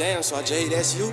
Damn, so I Jay, that's you.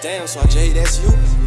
Damn, só J, that's you.